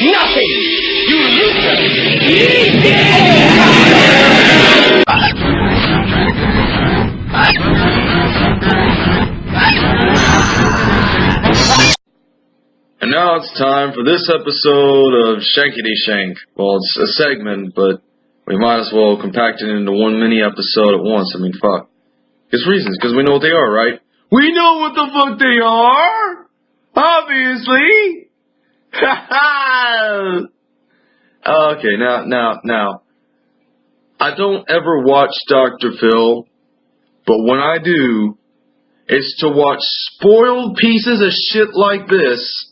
Nothing! You loser! And now it's time for this episode of Shankity Shank. Well, it's a segment, but we might as well compact it into one mini episode at once. I mean, fuck. There's reasons, because we know what they are, right? We know what the fuck they are! Obviously! okay, now, now, now. I don't ever watch Dr. Phil, but when I do, it's to watch spoiled pieces of shit like this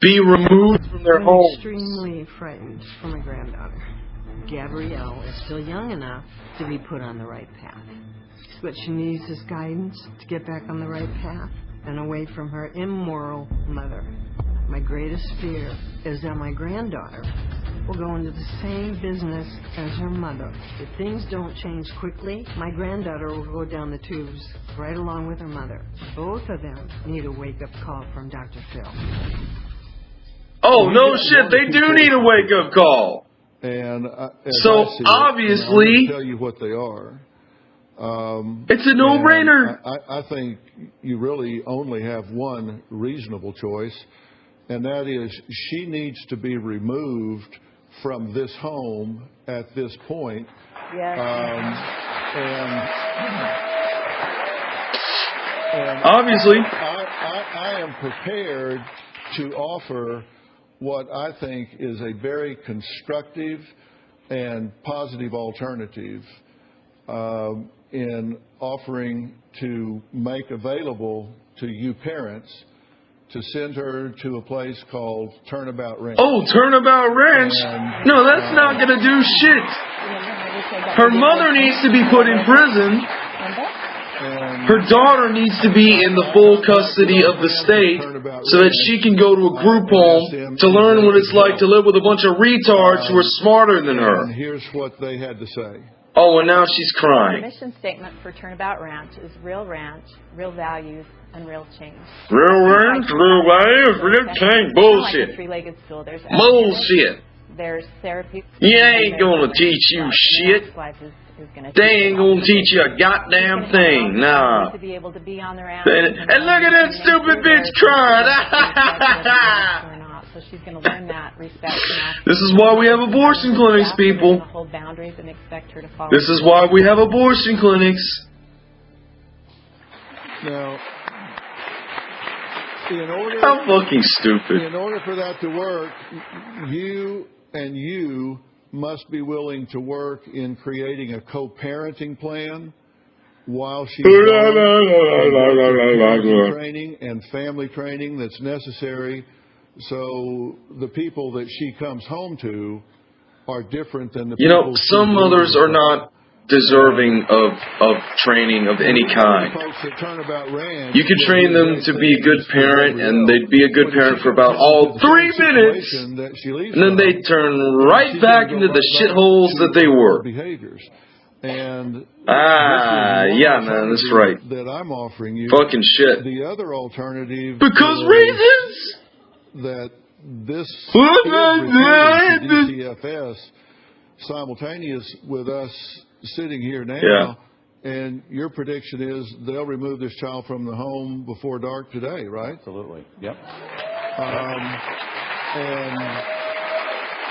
be removed from their home. I'm homes. extremely frightened for my granddaughter. Gabrielle is still young enough to be put on the right path. What she needs is guidance to get back on the right path and away from her immoral mother. My greatest fear is that my granddaughter will go into the same business as her mother. If things don't change quickly, my granddaughter will go down the tubes right along with her mother. Both of them need a wake-up call from Dr. Phil. Oh, no shit, they do need a wake up call. And uh, So, I see it, obviously- and I'm tell you what they are. Um, It's a no brainer. and I, I think you really only have one reasonable choice, and that is she needs to be removed from this home at this point. Yes. Um, and, and Obviously. I, I, I am prepared to offer what I think is a very constructive and positive alternative um, in offering to make available to you parents to send her to a place called Turnabout Ranch. Oh, Turnabout Ranch? And, No, that's uh, not gonna do shit. Her mother needs to be put in prison. Her daughter needs to be in the full custody of the state so that she can go to a group home to learn what it's like to live with a bunch of retards who are smarter than her. and her. here's what they had to say. Oh, well, now she's The crying. mission statement for Turnabout Ranch is real ranch, real values, and real change. Real ranch, real values, real change. Like Bullshit. three-legged stool. There's Bullshit. There's therapy. You ain't gonna teach you shit. Is, is They ain't gonna teach you a goddamn thing. Nah. To be able to be on their own. And, and look at that stupid bitch crying. Or not. So she's going to learn that respect. this is why we have abortion clinics, people. hold boundaries and expect her to follow. This is why we have abortion clinics. Now, in order How fucking stupid. in order for that to work, you and you must be willing to work in creating a co-parenting plan while she's training and family training that's necessary so the people that she comes home to are different than the people. You know, some mothers are not deserving of, of training of any kind. Folks at Turnabout Ranch You could train them to be a good parent, and they'd be a good parent for about all three minutes, and then they turn right back into the shitholes that they were. And Ah, this is one yeah, man, that's right. That I'm offering you. Fucking shit. The other alternative Because reasons! That this What is was reported to? DCFS simultaneous with us sitting here now. Yeah. And your prediction is they'll remove this child from the home before dark today, right? Absolutely. Yep. Um, and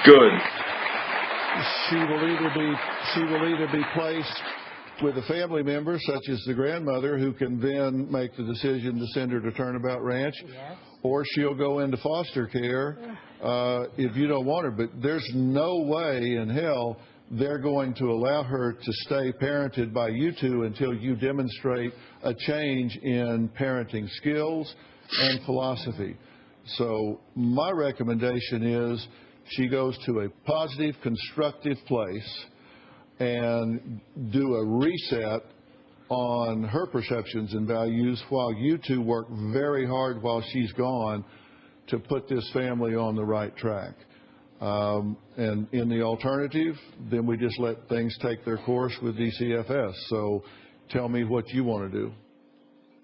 Good. she will either be she will either be placed with a family member such as the grandmother who can then make the decision to send her to Turnabout Ranch, or she'll go into foster care uh, if you don't want her. But there's no way in hell they're going to allow her to stay parented by you two until you demonstrate a change in parenting skills and philosophy. So my recommendation is she goes to a positive, constructive place and do a reset on her perceptions and values while you two work very hard while she's gone to put this family on the right track. Um, and in the alternative, then we just let things take their course with DCFS. So tell me what you want to do.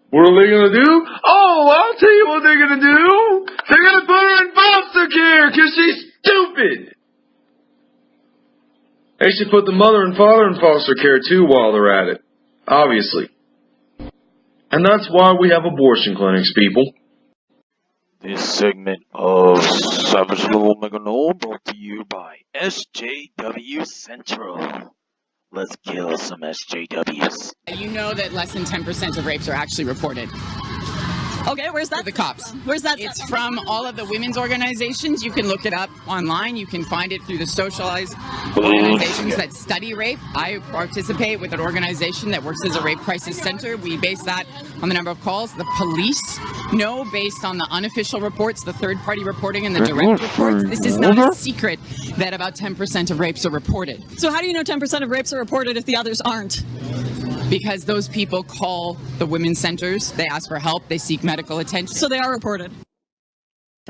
What are they gonna do? Oh, I'll tell you what they're gonna do. They're gonna put her in foster care because she's stupid. They should put the mother and father in foster care too while they're at it. Obviously. And that's why we have abortion clinics, people. This segment of Savage Little Omega Null brought to you by SJW Central. Let's kill some SJWs. You know that less than 10% of rapes are actually reported. Okay, where's that? The cops. Where's that? It's from all of the women's organizations. You can look it up online. You can find it through the socialized organizations that study rape. I participate with an organization that works as a rape crisis center. We base that on the number of calls. The police know based on the unofficial reports, the third party reporting, and the direct reports. This is not a secret that about 10% of rapes are reported. So how do you know 10% of rapes are reported if the others aren't? Because those people call the women's centers, they ask for help, they seek medical attention. So they are reported.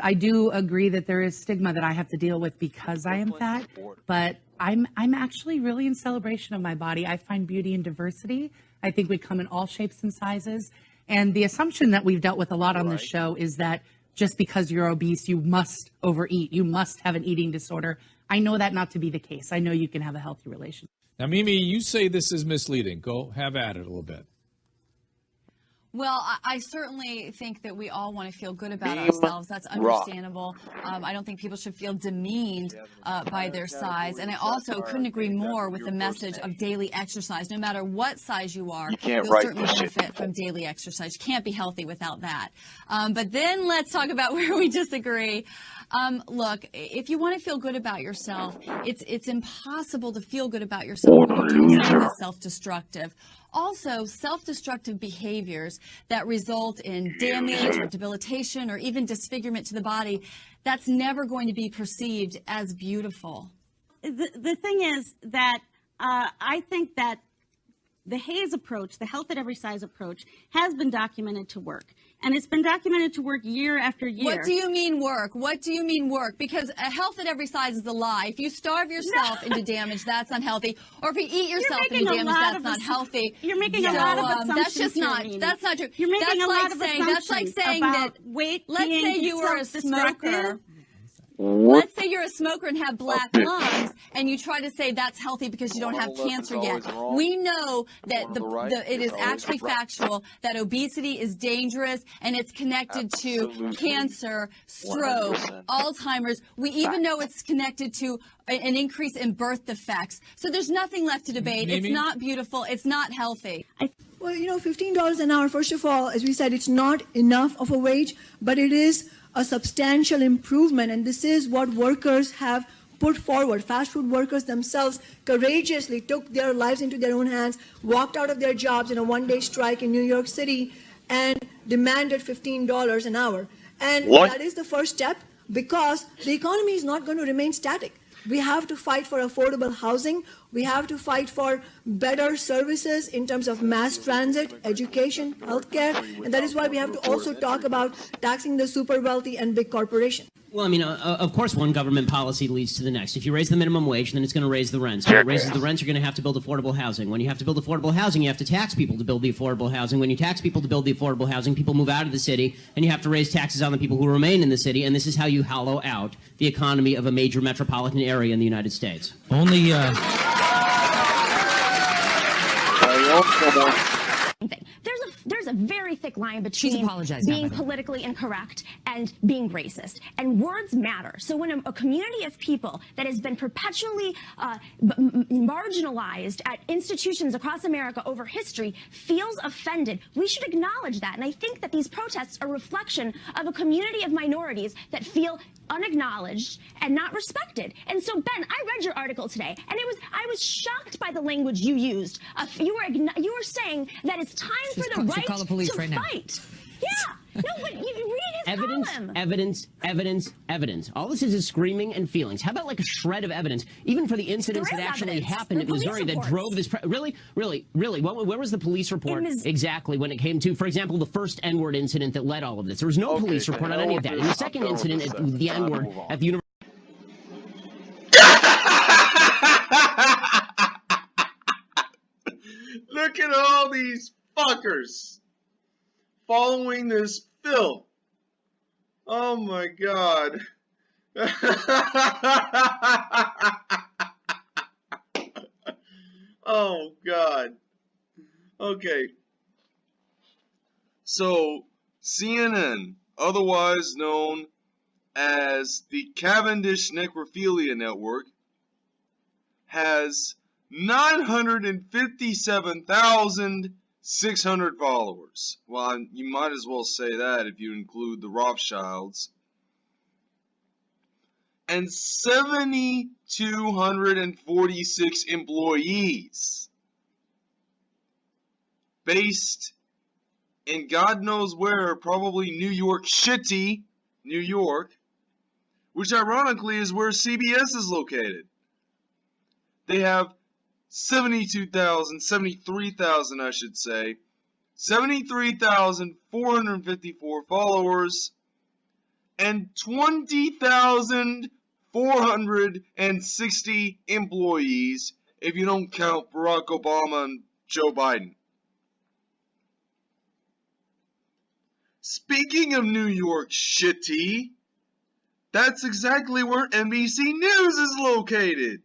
I do agree that there is stigma that I have to deal with because I am fat, but I'm I'm actually really in celebration of my body. I find beauty in diversity. I think we come in all shapes and sizes. And the assumption that we've dealt with a lot on this show is that just because you're obese, you must overeat. You must have an eating disorder. I know that not to be the case. I know you can have a healthy relationship. Now, Mimi, you say this is misleading. Go have at it a little bit. Well, I, I certainly think that we all want to feel good about Beam ourselves. That's understandable. Um, I don't think people should feel demeaned uh, by their size. And I also couldn't agree more with the message of daily exercise. No matter what size you are, You can't will certainly benefit from daily exercise. You can't be healthy without that. Um, but then let's talk about where we disagree. Um, look, if you want to feel good about yourself, it's it's impossible to feel good about yourself when you're doing something that's self-destructive. Also, self-destructive behaviors that result in damage or debilitation or even disfigurement to the body, that's never going to be perceived as beautiful. the, the thing is that uh, I think that the HAES approach, the health at every size approach, has been documented to work. And it's been documented to work year after year. What do you mean work? What do you mean work? Because a health at every size is a lie. If you starve yourself into damage, that's unhealthy. Or if you eat yourself into a damage, that's not healthy. You're making a So, lot of um, assumptions That's just not. That's not true. You're making that's a like lot of saying. That's like saying that. weight Let's say you were a self-destructive. Smoker. Let's say you're a smoker and have black lungs, and you try to say that's healthy because you don't have cancer yet. We know that the, the it is actually factual that obesity is dangerous and it's connected to cancer, stroke, Alzheimer's. We even know it's connected to an increase in birth defects. So there's nothing left to debate. It's not beautiful. It's not healthy. Well, you know, $15 an hour, first of all, as we said, it's not enough of a wage, but it is a substantial improvement. And this is what workers have put forward. Fast food workers themselves courageously took their lives into their own hands, walked out of their jobs in a one day strike in New York City, and demanded $15 an hour. And What? that is the first step because the economy is not going to remain static. We have to fight for affordable housing. We have to fight for better services in terms of mass transit, education, healthcare. And that is why we have to also talk about taxing the super wealthy and big corporations. Well, I mean, uh, uh, of course, one government policy leads to the next. If you raise the minimum wage, then it's going to raise the rents. When it raises the rents, you're going to have to build affordable housing. When you have to build affordable housing, you have to tax people to build the affordable housing. When you tax people to build the affordable housing, people move out of the city, and you have to raise taxes on the people who remain in the city. And this is how you hollow out the economy of a major metropolitan area in the United States. Only. Uh... There's a very thick line between apologized now, being by politically incorrect and being racist. And words matter. So when a, a community of people that has been perpetually uh, marginalized at institutions across America over history feels offended, we should acknowledge that. And I think that these protests are a reflection of a community of minorities that feel unacknowledged and not respected. And so, Ben, I read your article today, and it was I was shocked by the language you used. Uh, you were you were saying that it's time She's for the right the police to right now. Fight. Yeah, no, but you, you read his Evidence, column. evidence, evidence, evidence. All this is is screaming and feelings. How about like a shred of evidence, even for the incidents that actually evidence. happened The in Missouri police that drove this? Pre- really, really, really. What, where was the police report exactly when it came to, for example, the first N-word incident that led all of this? There was no police report on any of that. this. In the second incident, at the N-word at the university. Look at all these fuckers following this filth. Oh my god. oh god. Okay. So, CNN, otherwise known as the Cavendish Necrophilia Network, has 957,600 followers. Well, you might as well say that if you include the Rothschilds. And 7,246 employees. Based in God knows where, probably New York City, New York, which ironically is where CBS is located. They have 72,000, 73,000 I should say, 73,454 followers, and 20,460 employees if you don't count Barack Obama and Joe Biden. Speaking of New York City, that's exactly where NBC News is located.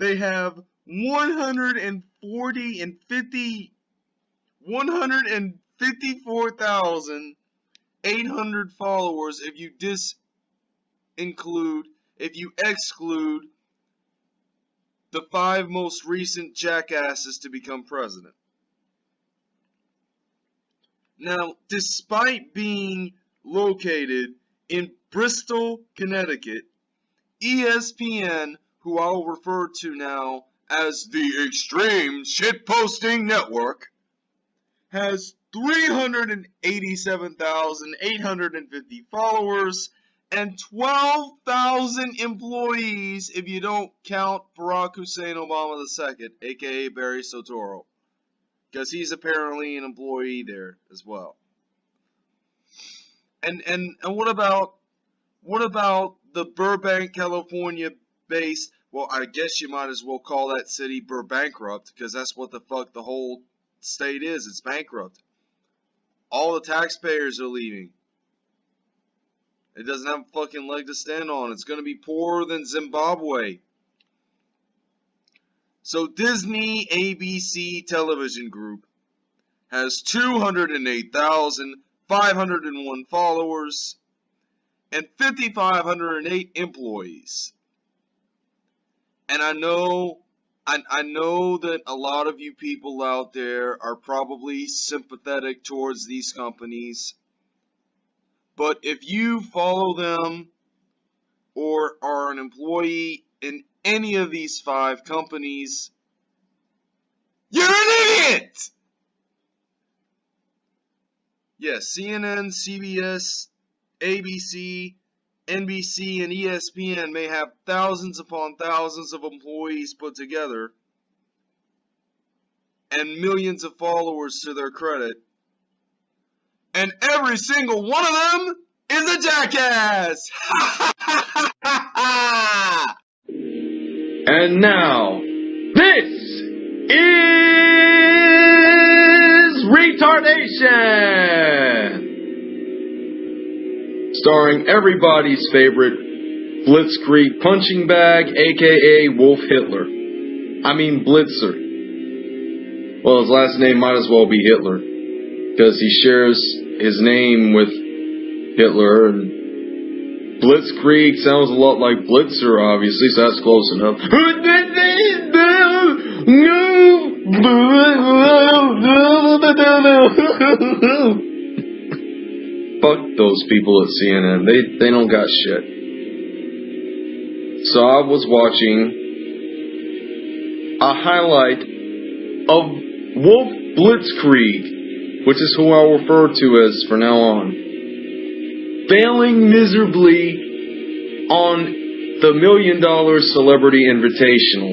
They have 140 and 50 154,800 followers if you dis include if you exclude the five most recent jackasses to become president. Now, despite being located in Bristol, Connecticut, ESPN who I'll refer to now as the Extreme Shitposting Network, has 387,850 followers and 12,000 employees if you don't count Barack Hussein Obama II, aka Barry Soetoro. Because he's apparently an employee there as well. And and and what about what about the Burbank, California based. Well, I guess you might as well call that city bankrupt because that's what the fuck the whole state is. It's bankrupt. All the taxpayers are leaving. It doesn't have a fucking leg to stand on. It's going to be poorer than Zimbabwe. So Disney ABC Television Group has 208,501 followers and 5,508 employees. And I know I, I know that a lot of you people out there are probably sympathetic towards these companies. But if you follow them or are an employee in any of these five companies, you're an idiot! Yes, CNN, CBS, ABC, NBC and ESPN may have thousands upon thousands of employees put together and millions of followers to their credit. And every single one of them is a jackass! and now, this is retardation! Starring everybody's favorite Blitzkrieg punching bag, aka Wolf Hitler. I mean Blitzer. Well, his last name might as well be Hitler, because he shares his name with Hitler, and Blitzkrieg sounds a lot like Blitzer, obviously, so that's close enough. fuck those people at CNN. They they don't got shit. So I was watching a highlight of Wolf Blitzkrieg, which is who I'll refer to as for now on, failing miserably on the Million Dollar Celebrity Invitational,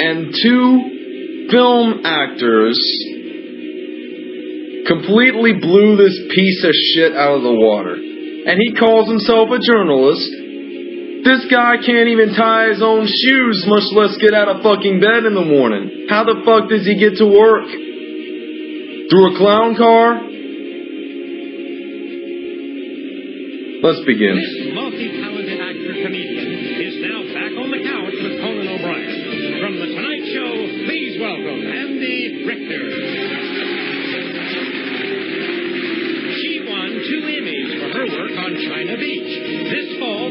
and two film actors completely blew this piece of shit out of the water. And he calls himself a journalist. This guy can't even tie his own shoes, much less get out of fucking bed in the morning. How the fuck does he get to work? Through a clown car? Let's begin.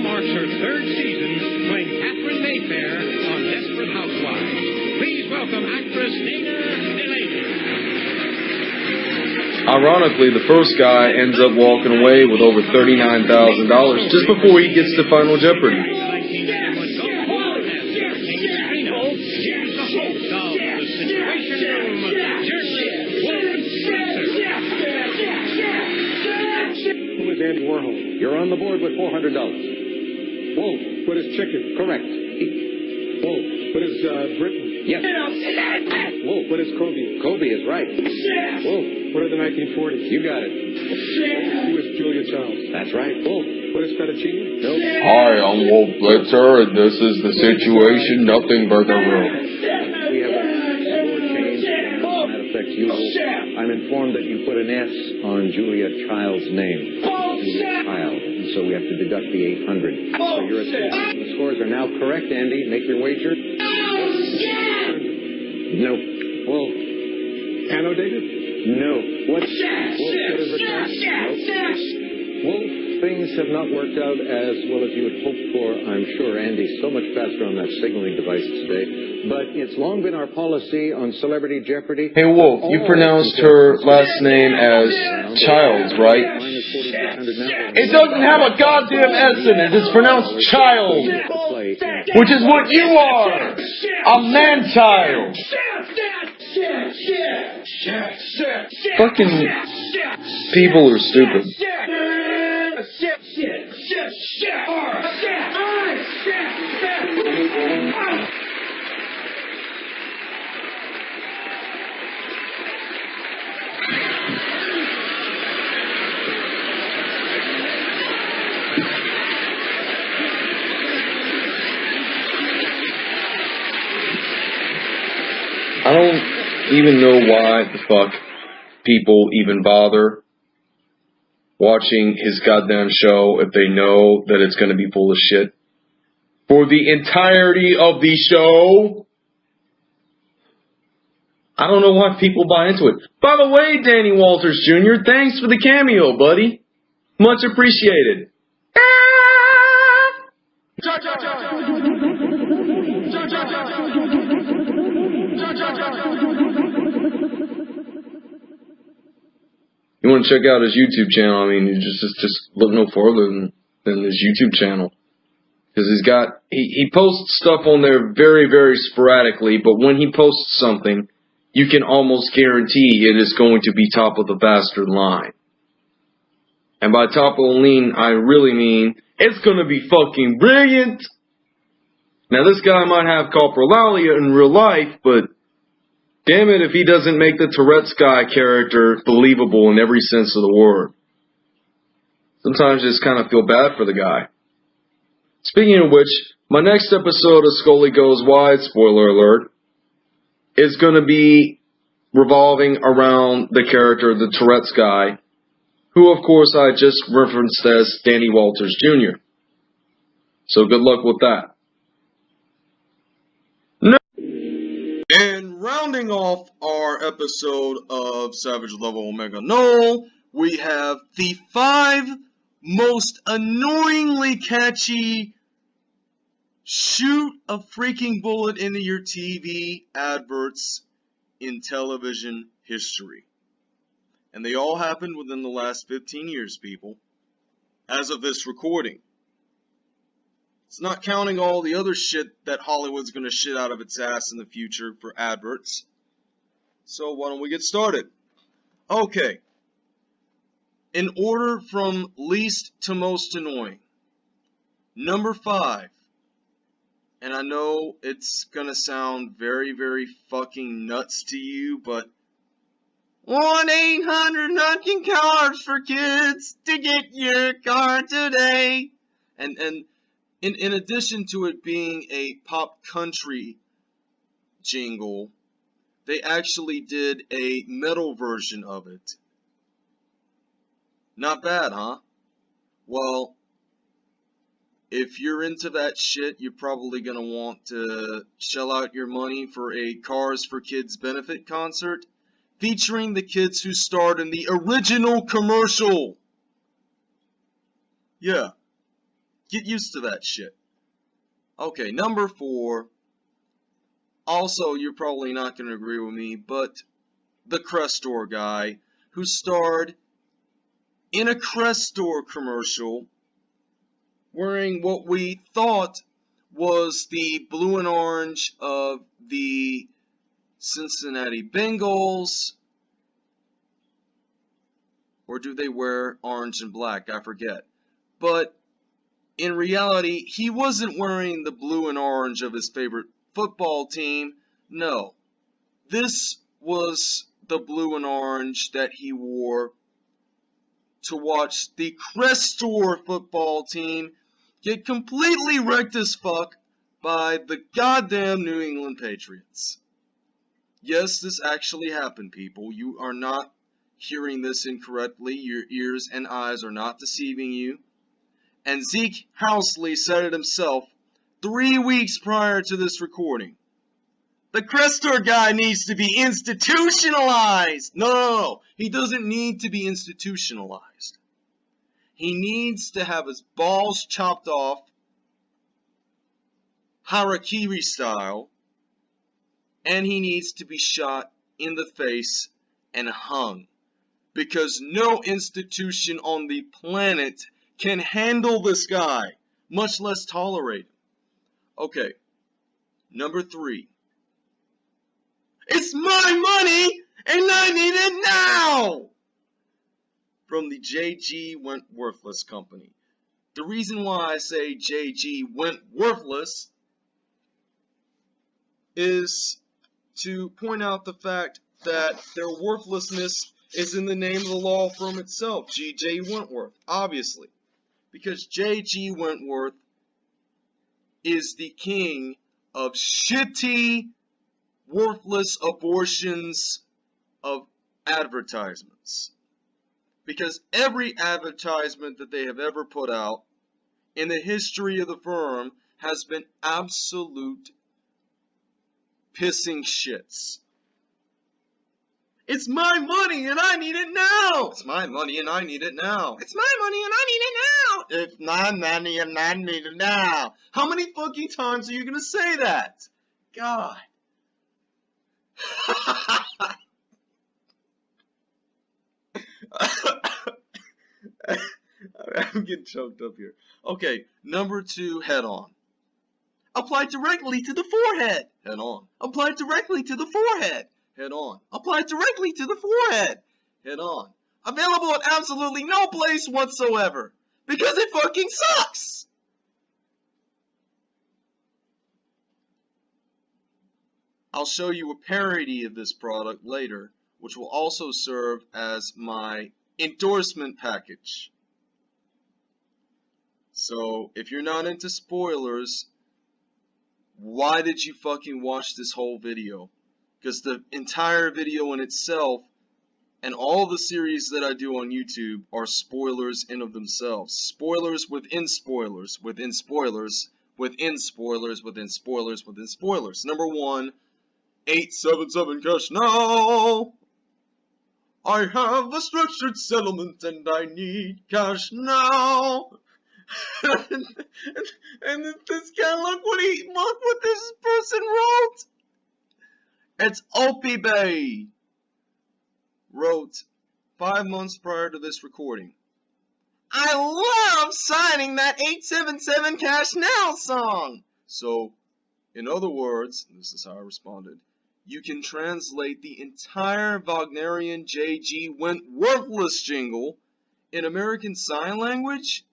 Marks her third season playing Katherine Mayfair on Desperate Housewives. Please welcome actress Dana Delany. Ironically, the first guy ends up walking away with over $39,000 just before he gets to Final Jeopardy. Here's the host of The Situation Room, journalist Wolf Who is Andy Warhol? You're on the board with $400. Whoa, what is chicken? Correct. Whoa, what is uh, Britain? Yes. Whoa, what is Kobe? Kobe is right. Whoa, what are the 1940s? You got it. Who is Julia Childs? That's right. Whoa, what is fettuccine? No. Hi, I'm Wolf Blitzer, and this is the Situation Nothing Burger Room. We have a score change. That affects you. I'm informed that you put an S on Julia Child's name. Julia Child. And so we have to deduct the 800. So you're at The scores are now correct, Andy. Make your wager. No. Well, annotated? No. What? Wolf, what is it? Wolf, things have not worked out as well as you had hoped for, I'm sure. Andy's so much faster on that signaling device today. But it's long been our policy on Celebrity Jeopardy. Hey, Wolf, you oh, pronounced her last name as Childs, right? It doesn't have a goddamn S in it. It's pronounced Child, which is what you are. A man-child. Fucking people are stupid. Even know why the fuck people even bother watching his goddamn show if they know that it's going to be full of shit. For the entirety of the show, I don't know why people buy into it. By the way, Danny Walters Jr., thanks for the cameo, buddy. Much appreciated. You want to check out his YouTube channel? I mean, you just just, just look no further than, than his YouTube channel because he's got he, he posts stuff on there very very sporadically, but when he posts something, you can almost guarantee it is going to be top of the bastard line. And by top of the lean, I really mean it's going to be fucking brilliant. Now this guy might have coprolalia in real life, but Damn it if he doesn't make the Tourette's guy character believable in every sense of the word. Sometimes I just kind of feel bad for the guy. Speaking of which, my next episode of Scully Goes Wide, spoiler alert, is going to be revolving around the character, the Tourette's guy, who of course I just referenced as Danny Walters Jr. So good luck with that. Rounding off our episode of Savage Level Omega Null, we have the five most annoyingly catchy shoot a freaking bullet into your TV adverts in television history. And they all happened within the last 15 years, people, as of this recording. It's not counting all the other shit that Hollywood's going to shit out of its ass in the future for adverts. So why don't we get started? Okay. In order from least to most annoying. Number five. And I know it's going to sound very, very fucking nuts to you, but 1-800 Nutkin Cards for Kids to get your card today. And, and in, in addition to it being a pop country jingle, they actually did a metal version of it. Not bad, huh? Well, if you're into that shit, you're probably gonna want to shell out your money for a Cars for Kids benefit concert featuring the kids who starred in the original commercial. Yeah. Get used to that shit. Okay, number four. Also, you're probably not going to agree with me, but the Crestor guy who starred in a Crestor commercial wearing what we thought was the blue and orange of the Cincinnati Bengals. Or do they wear orange and black? I forget. But in reality, he wasn't wearing the blue and orange of his favorite football team. No. This was the blue and orange that he wore to watch the Crestor football team get completely wrecked as fuck by the goddamn New England Patriots. Yes, this actually happened, people. You are not hearing this incorrectly. Your ears and eyes are not deceiving you. And Zeke Housley said it himself three weeks prior to this recording. The Crestor guy needs to be institutionalized. No, no, no. He doesn't need to be institutionalized. He needs to have his balls chopped off, harakiri style, and he needs to be shot in the face and hung. Because no institution on the planet can handle this guy, much less tolerate him. Okay, number three. It's my money, and I need it now! From the J.G. Wentworthless Company. The reason why I say J.G. Wentworthless is to point out the fact that their worthlessness is in the name of the law firm itself, G.J. Wentworth, obviously. Because J.G. Wentworth is the king of shitty, worthless abortions of advertisements. Because every advertisement that they have ever put out in the history of the firm has been absolute pissing shits. It's my money and I need it now. It's my money and I need it now. It's my money and I need it now. It's my money and I need it now. How many fucking times are you gonna say that? God. I'm getting choked up here. Okay, number two, head on. Apply directly to the forehead. Head on. Apply directly to the forehead. Head on. Apply directly to the forehead. Head on. Available at absolutely no place whatsoever. Because it fucking sucks! I'll show you a parody of this product later, which will also serve as my endorsement package. So, if you're not into spoilers, why did you fucking watch this whole video? Because the entire video in itself and all the series that I do on YouTube are spoilers in of themselves. Spoilers within spoilers, within spoilers, within spoilers, within spoilers, within spoilers. Number one, 877 cash now. I have a structured settlement and I need cash now. and, and, and this guy, look what he, look what this person wrote. It's Opie Bay. Wrote five months prior to this recording. I love signing that 877 Cash Now song. So, in other words, this is how I responded, you can translate the entire Wagnerian J.G. went worthless jingle in American Sign Language?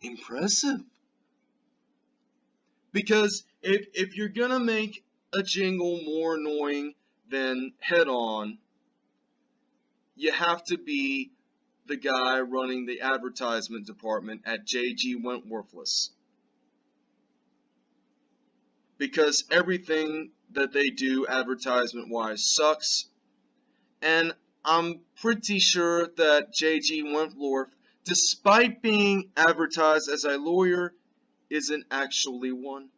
Impressive. Because if, if you're gonna make a jingle more annoying than head on, you have to be the guy running the advertisement department at JG Wentworthless. Because everything that they do advertisement wise sucks. And I'm pretty sure that JG Wentworth, despite being advertised as a lawyer, isn't actually one.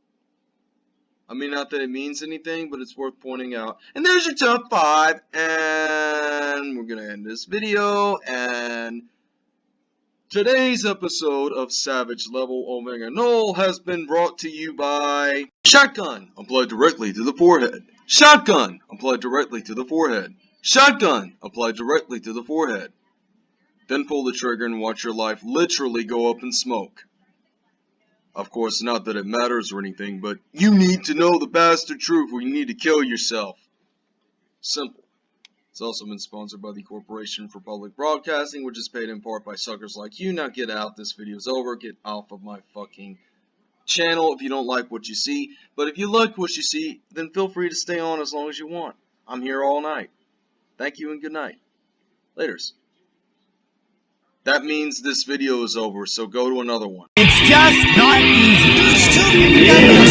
I mean, not that it means anything, but it's worth pointing out. And there's your top five, and we're gonna end this video, and today's episode of Savage Level Omega Null has been brought to you by Shotgun, applied directly to the forehead. Shotgun, applied directly to the forehead. Shotgun, applied directly to the forehead. Then pull the trigger and watch your life literally go up in smoke. Of course, not that it matters or anything, but you need to know the bastard truth or you need to kill yourself. Simple. It's also been sponsored by the Corporation for Public Broadcasting, which is paid in part by suckers like you. Now get out, this video's over, get off of my fucking channel if you don't like what you see. But if you like what you see, then feel free to stay on as long as you want. I'm here all night. Thank you and good night. Laters. That means this video is over, so go to another one. Just not easy.